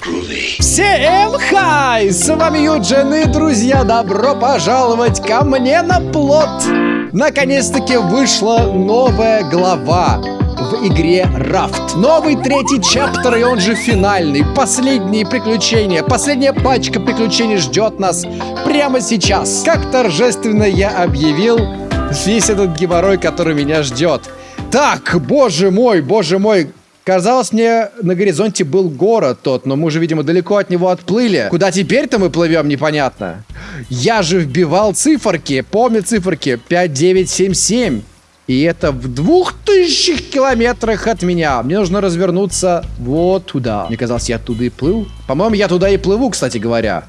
Всем хай! С вами Юджин и, друзья, добро пожаловать ко мне на плот! Наконец-таки вышла новая глава в игре Рафт. Новый третий чаптер, и он же финальный. Последние приключения, последняя пачка приключений ждет нас прямо сейчас. Как торжественно я объявил весь этот геморрой, который меня ждет. Так, боже мой, боже мой, Казалось мне, на горизонте был город тот, но мы уже, видимо, далеко от него отплыли. Куда теперь-то мы плывем, непонятно. Я же вбивал циферки, помню циферки, 5977. И это в двух тысячах километрах от меня. Мне нужно развернуться вот туда. Мне казалось, я туда и плыл. По-моему, я туда и плыву, кстати говоря.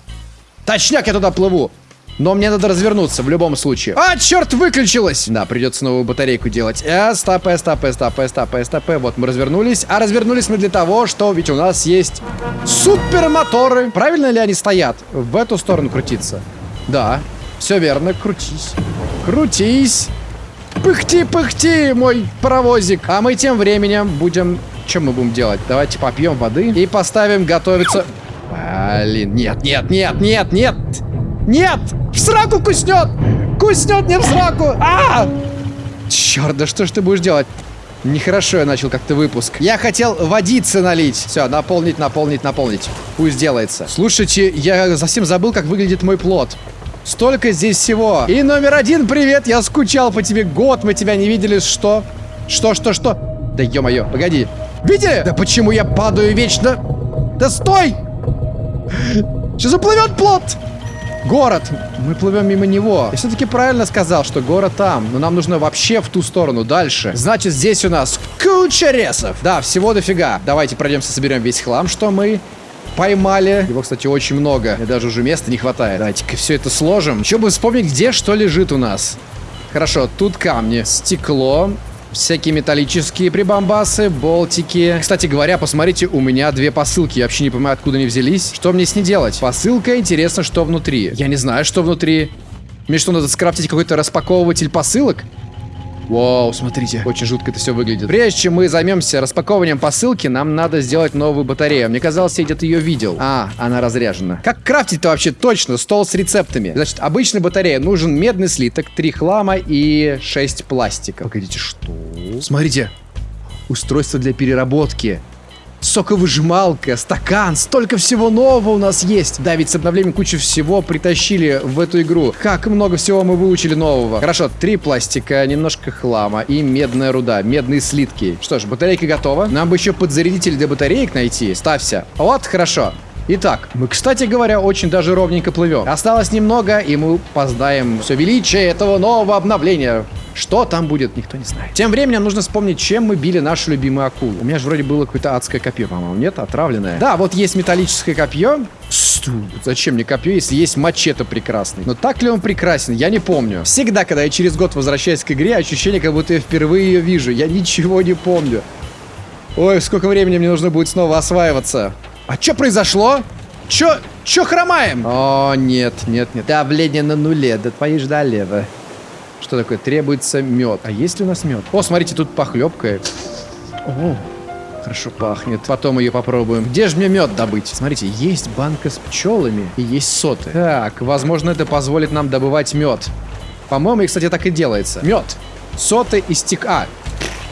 Точняк, я туда плыву. Но мне надо развернуться в любом случае. А, черт, выключилась! Да, придется новую батарейку делать. Э, стопэ, стопэ, стопэ, стопэ, стопэ. Вот мы развернулись. А развернулись мы для того, что ведь у нас есть супермоторы. Правильно ли они стоят? В эту сторону крутиться. Да, все верно, крутись. Крутись. Пыхти, пыхти, мой паровозик. А мы тем временем будем... Что мы будем делать? Давайте попьем воды и поставим готовиться... Блин, нет, нет, нет, нет, нет! Нет! В сраку куснет! Куснет мне в сраку! А! Черт, да что ж ты будешь делать? Нехорошо я начал как-то выпуск. Я хотел водицы налить. Все, наполнить, наполнить, наполнить. Пусть делается. Слушайте, я совсем забыл, как выглядит мой плод. Столько здесь всего. И номер один, привет, я скучал по тебе. Год мы тебя не видели. Что? Что, что, что? Да ё-моё, погоди. Видели? Да почему я падаю вечно? Да стой! Сейчас уплывет плод! Город! Мы плывем мимо него. Я все-таки правильно сказал, что город там. Но нам нужно вообще в ту сторону, дальше. Значит, здесь у нас куча ресов. Да, всего дофига. Давайте пройдемся, соберем весь хлам, что мы поймали. Его, кстати, очень много. Мне даже уже места не хватает. Давайте-ка все это сложим. Еще бы вспомнить, где что лежит у нас. Хорошо, тут камни, стекло, Всякие металлические прибамбасы, болтики. Кстати говоря, посмотрите, у меня две посылки. Я вообще не понимаю, откуда они взялись. Что мне с ней делать? Посылка, интересно, что внутри. Я не знаю, что внутри. Мне что, надо скрафтить какой-то распаковыватель посылок? Вау, смотрите, очень жутко это все выглядит. Прежде чем мы займемся распаковыванием посылки, нам надо сделать новую батарею. Мне казалось, я где-то ее видел. А, она разряжена. Как крафтить-то вообще точно? Стол с рецептами. Значит, обычная батарея. Нужен медный слиток, 3 хлама и 6 пластика. Погодите, что? Смотрите. Устройство для переработки соковыжималка, стакан, столько всего нового у нас есть. Да, ведь с обновлением кучу всего притащили в эту игру. Как много всего мы выучили нового. Хорошо, три пластика, немножко хлама и медная руда, медные слитки. Что ж, батарейка готова. Нам бы еще подзарядитель для батареек найти. Ставься. Вот, хорошо. Итак, мы, кстати говоря, очень даже ровненько плывем. Осталось немного, и мы познаем все величие этого нового обновления. Что там будет, никто не знает. Тем временем нужно вспомнить, чем мы били нашу любимую акулу. У меня же вроде было какое-то адское копье, по-моему. Нет, отравленное. Да, вот есть металлическое копье. Зачем мне копье, если есть мачете прекрасный? Но так ли он прекрасен, я не помню. Всегда, когда я через год возвращаюсь к игре, ощущение, как будто я впервые ее вижу. Я ничего не помню. Ой, сколько времени мне нужно будет снова осваиваться. А что произошло? Чё, чё хромаем? О, нет, нет, нет. Давление на нуле, да твои ж долево. Что такое? Требуется мед. А есть ли у нас мед? О, смотрите, тут похлебка. О, хорошо пахнет. Потом ее попробуем. Где же мне мед добыть? Смотрите, есть банка с пчелами и есть соты. Так, возможно, это позволит нам добывать мед. По-моему, и, кстати, так и делается. Мед. Соты и стек... А,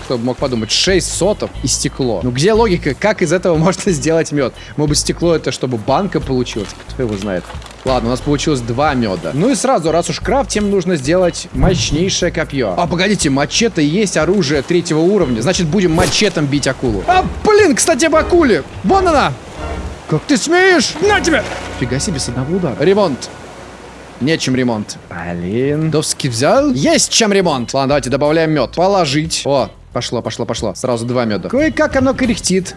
кто бы мог подумать, 6 сотов и стекло. Ну где логика, как из этого можно сделать мед? Может быть стекло это чтобы банка получилась? Кто его знает? Ладно, у нас получилось два меда. Ну и сразу, раз уж крафтим, нужно сделать мощнейшее копье. А, погодите, мачете есть оружие третьего уровня. Значит, будем мачетом бить акулу. А, блин, кстати, об акуле. Вон она. Как ты смеешь? На тебе! Фига себе, с одного удара. Ремонт. Нечем ремонт. Блин. Довски взял? Есть чем ремонт. Ладно, давайте добавляем мед. Положить. О, Пошло, пошло, пошло. Сразу два меда. Кое-как оно кряхтит.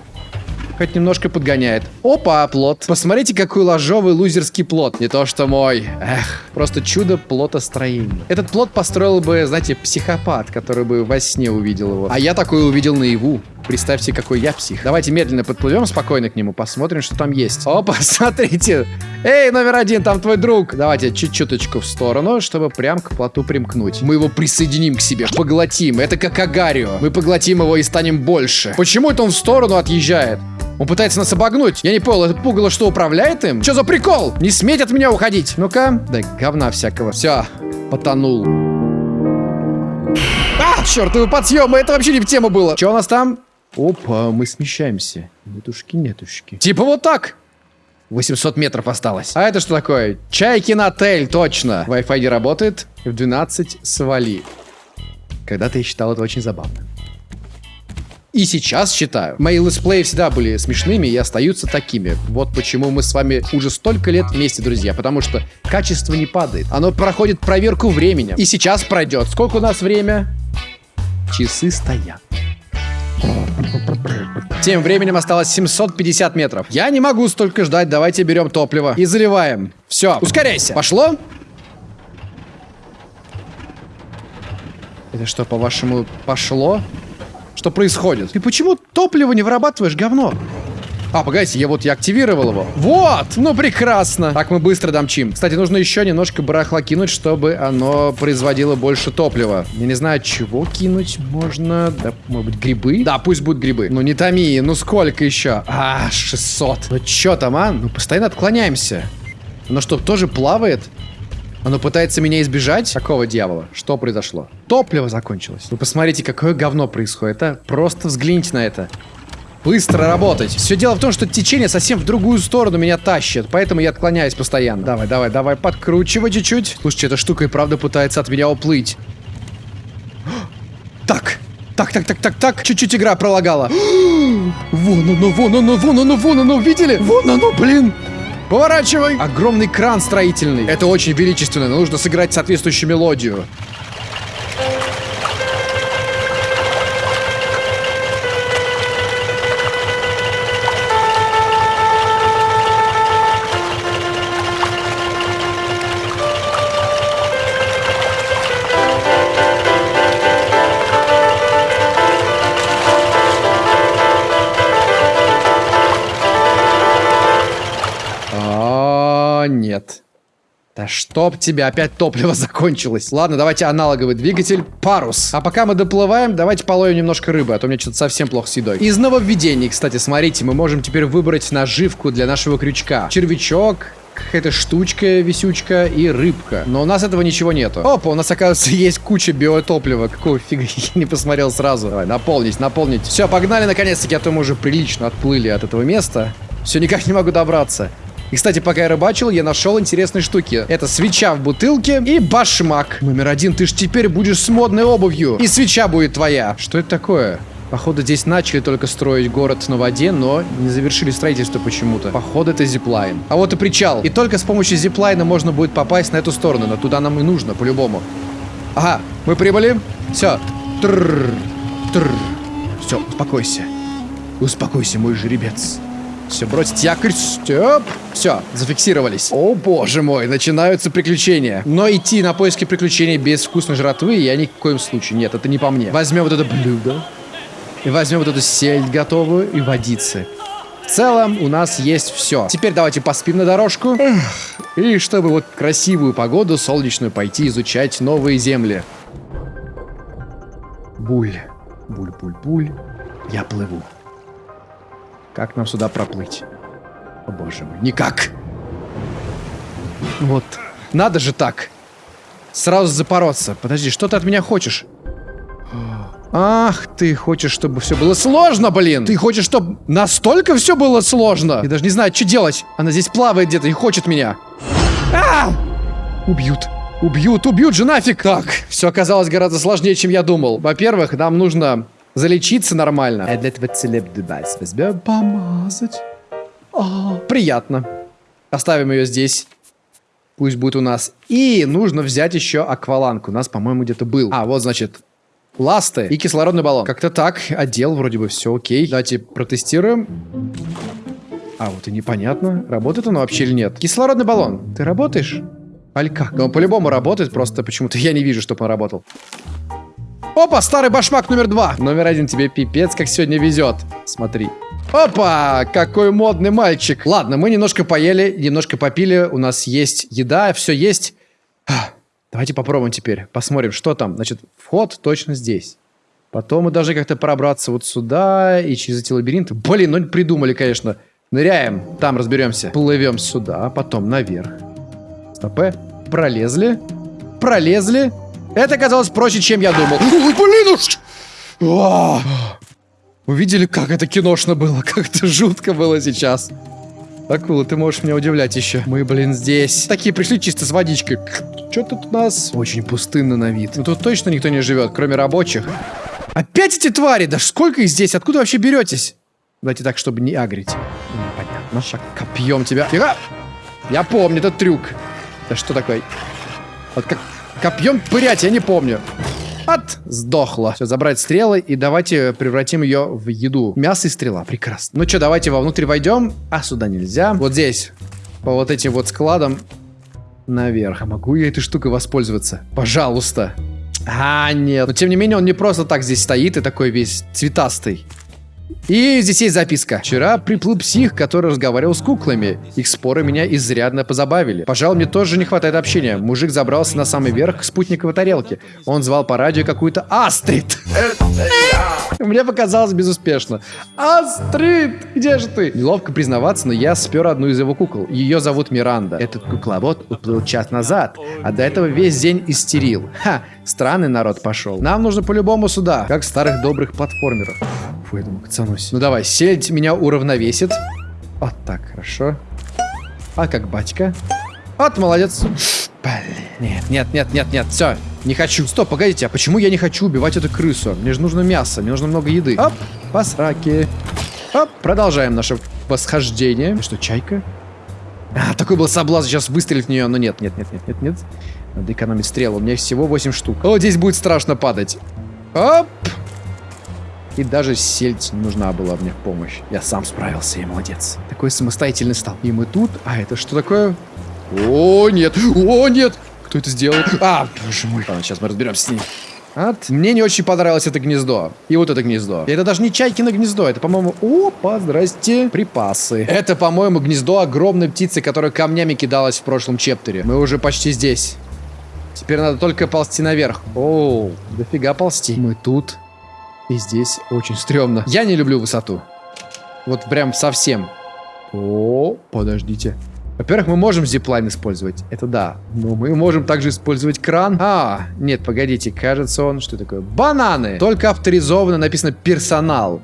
Хоть немножко подгоняет. Опа, плод. Посмотрите, какой ложовый лузерский плод. Не то, что мой. Эх, просто чудо плотостроения. Этот плод построил бы, знаете, психопат, который бы во сне увидел его. А я такой увидел наяву. Представьте, какой я псих. Давайте медленно подплывем спокойно к нему, посмотрим, что там есть. Опа, смотрите. Эй, номер один, там твой друг. Давайте чуть-чуточку в сторону, чтобы прям к плоту примкнуть. Мы его присоединим к себе, поглотим. Это как Агарио. Мы поглотим его и станем больше. Почему это он в сторону отъезжает? Он пытается нас обогнуть. Я не понял, это пугало что управляет им? Что за прикол? Не сметь от меня уходить. Ну-ка. Да говна всякого. Все, потонул. А, чертовы подъемы, это вообще не в тему было. Что у нас там? Опа, мы смещаемся. Нетушки, нетушки. Типа вот так. 800 метров осталось. А это что такое? Чайкин отель, точно. Wi-Fi не работает. В 12 свали. Когда-то я считал это очень забавно. И сейчас считаю. Мои летсплеи всегда были смешными и остаются такими. Вот почему мы с вами уже столько лет вместе, друзья. Потому что качество не падает. Оно проходит проверку временем. И сейчас пройдет. Сколько у нас время? Часы стоят. Тем временем осталось 750 метров. Я не могу столько ждать, давайте берем топливо и заливаем. Все, ускоряйся. Пошло? Это что, по-вашему, пошло? Что происходит? Ты почему топливо не вырабатываешь, говно? А, погодите, я вот я активировал его. Вот! Ну, прекрасно. Так, мы быстро домчим. Кстати, нужно еще немножко барахла кинуть, чтобы оно производило больше топлива. Я не знаю, чего кинуть можно. Да, может быть, грибы? Да, пусть будут грибы. Ну, не томи, ну сколько еще? А, 600. Ну, что там, а? Ну, постоянно отклоняемся. Оно что, тоже плавает? Оно пытается меня избежать? Какого дьявола? Что произошло? Топливо закончилось. Вы посмотрите, какое говно происходит, а? Просто взгляните на это. Быстро работать. Все дело в том, что течение совсем в другую сторону меня тащит, поэтому я отклоняюсь постоянно. Давай, давай, давай, подкручивай чуть-чуть. Слушайте, эта штука и правда пытается от меня уплыть. Так, так, так, так, так, так. Чуть-чуть игра пролагала. Вон оно, вон оно, вон оно, вон оно, видели? Вон оно, блин. Поворачивай. Огромный кран строительный. Это очень величественно, нужно сыграть соответствующую мелодию. Да чтоб тебе опять топливо закончилось. Ладно, давайте аналоговый двигатель. Парус. А пока мы доплываем, давайте половим немножко рыбы, а то мне что-то совсем плохо с едой. Из нововведений, кстати, смотрите, мы можем теперь выбрать наживку для нашего крючка. Червячок, какая-то штучка, висючка и рыбка. Но у нас этого ничего нету. Опа, у нас, оказывается, есть куча биотоплива. Какого фига я не посмотрел сразу. Давай, наполнить, наполнить. Все, погнали наконец-таки, а то мы уже прилично отплыли от этого места. Все никак не могу добраться. И, кстати, пока я рыбачил, я нашел интересные штуки. Это свеча в бутылке и башмак. Номер один, ты ж теперь будешь с модной обувью. И свеча будет твоя. Что это такое? Походу, здесь начали только строить город на воде, но не завершили строительство почему-то. Походу, это зиплайн. А вот и причал. И только с помощью зиплайна можно будет попасть на эту сторону, но туда нам и нужно, по-любому. Ага, мы прибыли. Все. Трррр. Трррр. Все, успокойся. Успокойся, мой жеребец. Все, бросить якорь. Степ. Все, зафиксировались. О, боже мой, начинаются приключения. Но идти на поиски приключений без вкусной жратвы я ни в коем случае. Нет, это не по мне. Возьмем вот это блюдо. И возьмем вот эту сельдь готовую и водицы. В целом у нас есть все. Теперь давайте поспим на дорожку. И чтобы вот красивую погоду солнечную пойти изучать новые земли. Буль. Буль-буль-буль. Я плыву. Как нам сюда проплыть? О боже мой, никак. Вот. Надо же так. Сразу запороться. Подожди, что ты от меня хочешь? Ах, ты хочешь, чтобы все было сложно, блин! Ты хочешь, чтобы настолько все было сложно? Я даже не знаю, что делать. Она здесь плавает где-то и хочет меня. А! Убьют. Убьют, убьют же нафиг! Так, все оказалось гораздо сложнее, чем я думал. Во-первых, нам нужно залечиться нормально. А для этого целеб девайс возьмем. Помазать. А, приятно. Оставим ее здесь. Пусть будет у нас. И нужно взять еще акваланг. У нас, по-моему, где-то был. А, вот, значит, ласты и кислородный баллон. Как-то так. Отдел вроде бы все окей. Давайте протестируем. А, вот и непонятно, работает он вообще или нет. Кислородный баллон. Ты работаешь? Аль как? Он по-любому работает, просто почему-то я не вижу, чтобы он работал. Опа, старый башмак номер два. Номер один тебе пипец, как сегодня везет. Смотри. Опа, какой модный мальчик. Ладно, мы немножко поели, немножко попили. У нас есть еда, все есть. Давайте попробуем теперь. Посмотрим, что там. Значит, вход точно здесь. Потом мы должны как-то пробраться вот сюда и через эти лабиринты. Блин, ну придумали, конечно. Ныряем, там разберемся. Плывем сюда, потом наверх. Стопе. Пролезли. Пролезли. Это оказалось проще, чем я думал. Ой, блин, уж! Увидели, как это киношно было? Как это жутко было сейчас. Акула, ты можешь меня удивлять еще. Мы, блин, здесь. Такие пришли чисто с водичкой. Что тут у нас? Очень пустынно на вид. Ну тут точно никто не живет, кроме рабочих. Опять эти твари! Да сколько их здесь? Откуда вообще беретесь? Давайте так, чтобы не агрить. Понятно. Шаг копьем тебя. Тихо! Я помню этот трюк. Да что такое? Вот как копьем пырять, я не помню. От, сдохла. Все, забрать стрелы и давайте превратим ее в еду. Мясо и стрела, прекрасно. Ну что, давайте вовнутрь войдем. А, сюда нельзя. Вот здесь, по вот этим вот складам, наверх. А могу я этой штукой воспользоваться? Пожалуйста. А, нет. Но тем не менее, он не просто так здесь стоит и такой весь цветастый. И здесь есть записка. Вчера приплыл псих, который разговаривал с куклами. Их споры меня изрядно позабавили. Пожалуй, мне тоже не хватает общения. Мужик забрался на самый верх спутниковой тарелки. Он звал по радио какую-то Астрид. Мне показалось безуспешно. Астрид, где же ты? Неловко признаваться, но я спер одну из его кукол. Ее зовут Миранда. Этот кукловод уплыл час назад, а до этого весь день истерил. Ха, странный народ пошел. Нам нужно по-любому сюда, как старых добрых платформеров. Фу, я думаю, кацанусь. Ну давай, сельдь меня уравновесит. Вот так, хорошо. А как батька? Вот, молодец. Блин, нет, нет, нет, нет, нет, все, не хочу. Стоп, погодите, а почему я не хочу убивать эту крысу? Мне же нужно мясо, мне нужно много еды. Оп, по сраке. Оп, продолжаем наше восхождение. Что, чайка? А, такой был соблазн сейчас выстрелить в нее, но нет, нет, нет, нет, нет, нет. Надо экономить стрелы, у меня всего 8 штук. О, здесь будет страшно падать. Оп! И даже сельдь нужна была мне помощь. Я сам справился, я молодец. Такой самостоятельный стал. И мы тут. А это что такое? О, нет! О, нет! Кто это сделал? А, боже мой. Ладно, сейчас мы разберемся с ним. От. Мне не очень понравилось это гнездо. И вот это гнездо. И это даже не чайкино гнездо. Это, по-моему... Опа, здрасте. Припасы. Это, по-моему, гнездо огромной птицы, которая камнями кидалась в прошлом чептере. Мы уже почти здесь. Теперь надо только ползти наверх. О, дофига ползти. Мы тут. И здесь очень стрёмно. Я не люблю высоту. Вот прям совсем. О, подождите. Во-первых, мы можем зиплайн использовать. Это да. Но мы можем также использовать кран. А, нет, погодите. Кажется, он... Что такое? Бананы! Только авторизованно написано персонал.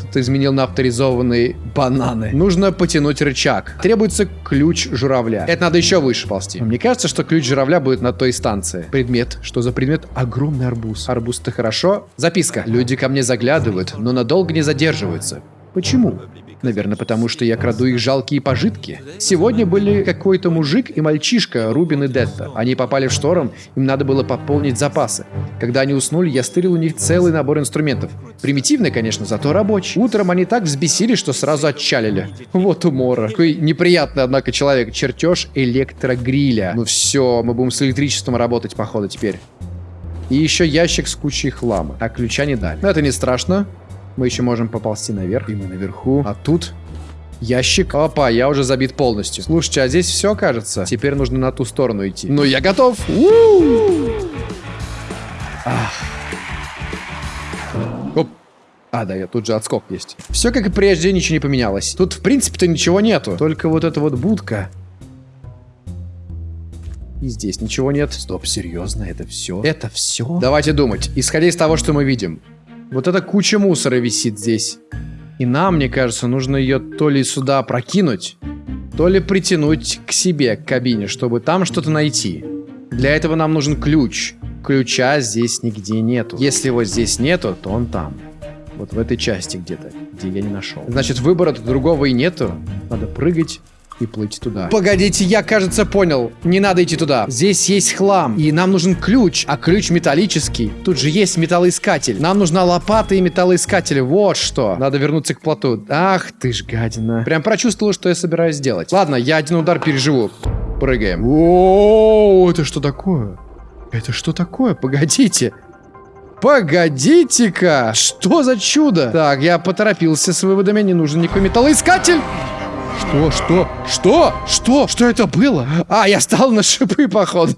Кто-то изменил на авторизованные бананы. Нужно потянуть рычаг. Требуется ключ журавля. Это надо еще выше ползти. Мне кажется, что ключ журавля будет на той станции. Предмет. Что за предмет? Огромный арбуз. Арбуз-то хорошо. Записка. Люди ко мне заглядывают, но надолго не задерживаются. Почему? Наверное, потому что я краду их жалкие пожитки. Сегодня были какой-то мужик и мальчишка, Рубин и Детта. Они попали в шторм, им надо было пополнить запасы. Когда они уснули, я стырил у них целый набор инструментов. Примитивный, конечно, зато рабочий. Утром они так взбесили, что сразу отчалили. Вот умора. Какой неприятный, однако, человек. Чертеж электрогриля. Ну все, мы будем с электричеством работать, походу, теперь. И еще ящик с кучей хлама. А ключа не дали. Но это не страшно. Мы еще можем поползти наверх, и мы наверху. А тут ящик. Опа, я уже забит полностью. Слушайте, а здесь все, кажется. Теперь нужно на ту сторону идти. Ну, я готов. Оп. А, да, я тут же отскок есть. Все как и прежде, ничего не поменялось. Тут, в принципе-то, ничего нету. Только вот эта вот будка. И здесь ничего нет. Стоп, серьезно, это все? Это все? Давайте думать. Исходя из того, что мы видим. Вот эта куча мусора висит здесь. И нам, мне кажется, нужно ее то ли сюда прокинуть, то ли притянуть к себе, к кабине, чтобы там что-то найти. Для этого нам нужен ключ. Ключа здесь нигде нету. Если его здесь нету, то он там. Вот в этой части где-то, где я не нашел. Значит, выбора другого и нету. Надо прыгать и плыть туда. Погодите, я, кажется, понял. Не надо идти туда. Здесь есть хлам, и нам нужен ключ, а ключ металлический. Тут же есть металлоискатель. Нам нужна лопата и металлоискатель. Вот что. Надо вернуться к плоту. Ах ты ж гадина. Прям прочувствовал, что я собираюсь сделать. Ладно, я один удар переживу. Прыгаем. О, это что такое? Это что такое? Погодите. Погодите-ка! Что за чудо? Так, я поторопился с выводами, не нужен никакой металлоискатель. Что, что, что, что, что это было? А, я стал на шипы, походу.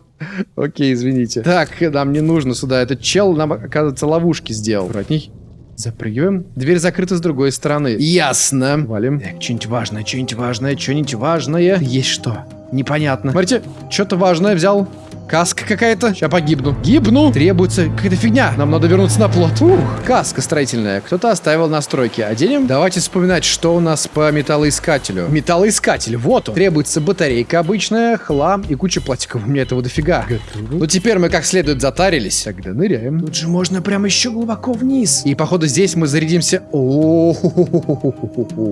Окей, извините. Так, нам не нужно сюда. Этот чел нам, оказывается, ловушки сделал. Аккуратней. Запрыгиваем. Дверь закрыта с другой стороны. Ясно. Валим. Так, что-нибудь важное, что-нибудь важное, что-нибудь важное. Есть что? Непонятно. Смотрите, что-то важное взял. Каска какая-то. Сейчас погибну. Гибну. Требуется какая-то фигня. Нам надо вернуться на плот. Ух, каска строительная. Кто-то оставил настройки. Оденем. Давайте вспоминать, что у нас по металлоискателю. Металлоискатель. Вот он. Требуется батарейка обычная, хлам и куча пластиков. У меня этого дофига. Готово. Ну теперь мы как следует затарились. Тогда ныряем. Тут же можно прямо еще глубоко вниз. И походу здесь мы зарядимся. О,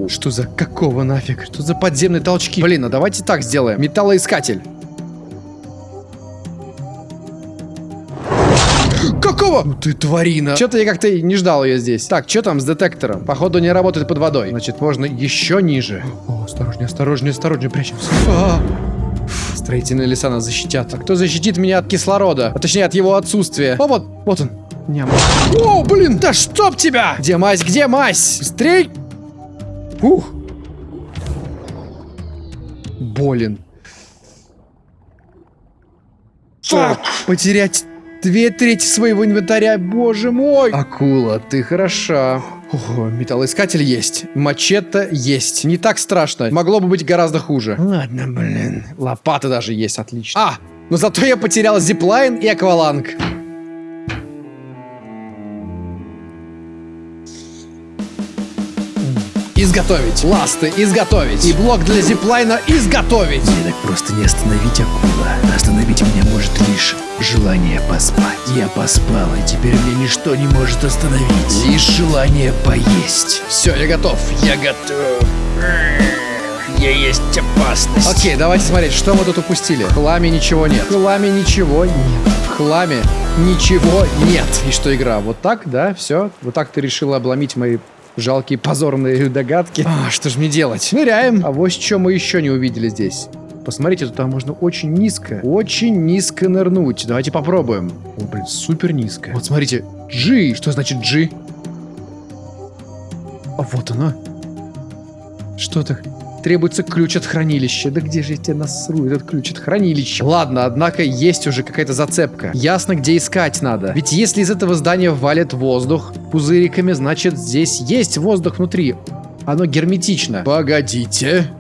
что за какого нафиг? Что за подземные толчки? Блин, а давайте так сделаем. Металлоискатель. Какого? Ну ты тварина. Что-то я как-то не ждал ее здесь. Так, что там с детектором? Походу не работает под водой. Значит, можно еще ниже. О, осторожнее, осторожнее, осторожнее, прячемся. А -а -а. Строительные леса нас защитят. А кто защитит меня от кислорода? А точнее, от его отсутствия. О, вот, вот он. Ням. О, блин, да чтоб тебя! Где мазь, где мазь? Быстрей! Ух. Болен. Фак! Потерять Две трети своего инвентаря, боже мой! Акула, ты хороша. Ого, металлоискатель есть. Мачете есть. Не так страшно. Могло бы быть гораздо хуже. Ладно, блин. Лопата даже есть, отлично. А, но зато я потерял зиплайн и акваланг. Изготовить. Ласты изготовить. И блок для зиплайна изготовить. Мне так просто не остановить акула. Остановить меня может лишь желание поспать. Я поспал, и теперь мне ничто не может остановить. Лишь желание поесть. Все, я готов. Я готов. Я есть опасность. Окей, давайте смотреть, что мы тут упустили. В хламе ничего нет. В хламе ничего нет. В хламе ничего нет. И что игра? Вот так, да? Все? Вот так ты решила обломить мои Жалкие позорные догадки. А, что же мне делать? Ныряем. А вот что мы еще не увидели здесь. Посмотрите, туда можно очень низко, очень низко нырнуть. Давайте попробуем. О, блин, супер низко. Вот смотрите, G. Что значит G? А вот оно. Что так? Требуется ключ от хранилища. Да где же я тебя насру, этот ключ от хранилища? Ладно, однако есть уже какая-то зацепка. Ясно, где искать надо. Ведь если из этого здания валит воздух пузыриками, значит здесь есть воздух внутри. Оно герметично. Погодите.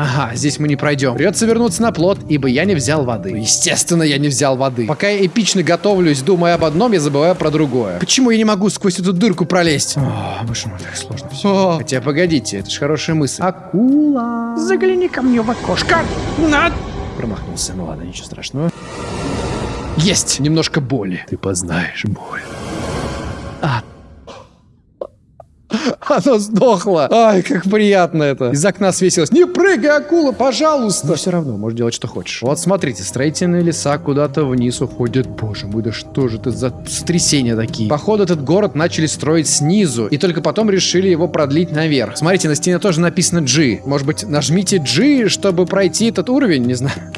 Ага, здесь мы не пройдем. Придется вернуться на плот, ибо я не взял воды. Естественно, я не взял воды. Пока я эпично готовлюсь, думая об одном, я забываю про другое. Почему я не могу сквозь эту дырку пролезть? О, боже мой, так сложно все. О. Хотя, погодите, это же хорошая мысль. Акула. Загляни ко мне в окошко. На. Промахнулся, ну ладно, ничего страшного. Есть немножко боли. Ты познаешь боль. А, Оно сдохло. Ай, как приятно это. Из окна свесилось. Не прыгай, акула, пожалуйста. Но все равно, можешь делать, что хочешь. Вот смотрите, строительные леса куда-то вниз уходят. Боже мой, да что же это за сотрясения такие? Походу, этот город начали строить снизу. И только потом решили его продлить наверх. Смотрите, на стене тоже написано G. Может быть, нажмите G, чтобы пройти этот уровень? Не знаю.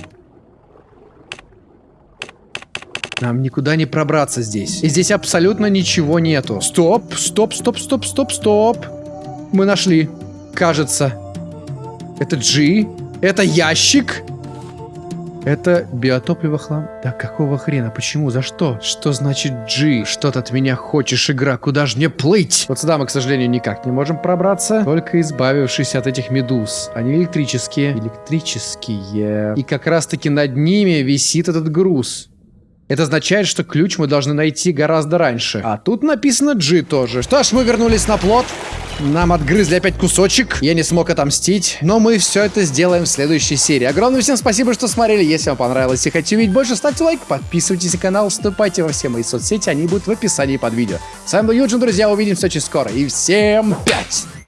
Нам никуда не пробраться здесь. И здесь абсолютно ничего нету. Стоп, стоп, стоп, стоп, стоп, стоп. Мы нашли. Кажется. Это G. Это ящик. Это биотопливо хлам. Да какого хрена? Почему? За что? Что значит G? Что ты от меня хочешь, игра? Куда же мне плыть? Вот сюда мы, к сожалению, никак не можем пробраться. Только избавившись от этих медуз. Они электрические. Электрические. И как раз-таки над ними висит этот груз. Это означает, что ключ мы должны найти гораздо раньше. А тут написано G тоже. Что ж, мы вернулись на плот. Нам отгрызли опять кусочек. Я не смог отомстить. Но мы все это сделаем в следующей серии. Огромное всем спасибо, что смотрели. Если вам понравилось и хотите увидеть больше, ставьте лайк, подписывайтесь на канал, вступайте во все мои соцсети. Они будут в описании под видео. С вами был Юджин, друзья. Увидимся очень скоро. И всем пять!